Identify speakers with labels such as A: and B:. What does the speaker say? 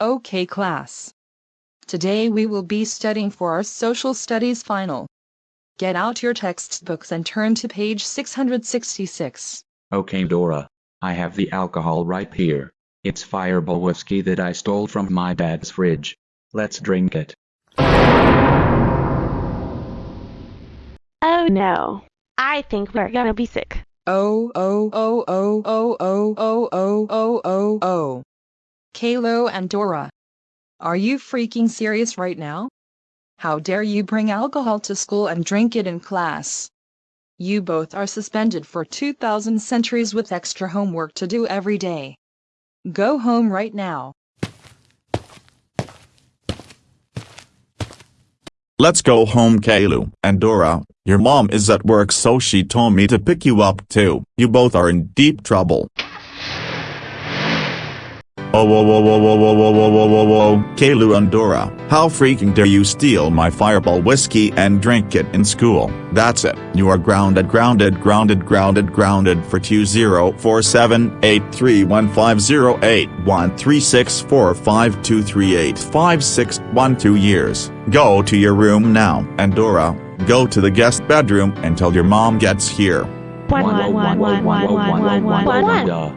A: Okay class. Today we will be studying for our social studies final. Get out your textbooks and turn to page 666.
B: Okay, Dora. I have the alcohol right here. It's fireball whiskey that I stole from my dad's fridge. Let's drink it.
C: Oh no. I think we're gonna be sick.
A: Oh, oh, oh, oh, oh, oh, oh, oh, oh, oh, oh. Caillou and Dora. Are you freaking serious right now? How dare you bring alcohol to school and drink it in class? You both are suspended for 2,000 centuries with extra homework to do every day. Go home right now.
D: Let's go home Caillou and Dora, your mom is at work so she told me to pick you up too, you both are in deep trouble. Oh whoa whoa whoa whoa whoa whoa whoa whoa whoa whoa Caillou and Dora, how freaking dare you steal my fireball whiskey and drink it in school, that's it, you are grounded grounded grounded grounded grounded for 2047831508136452385612 years, go to your room now and Dora, go to the guest bedroom until your mom gets here.
C: One, one, one, one, one, one, one, one, one.
B: Duh.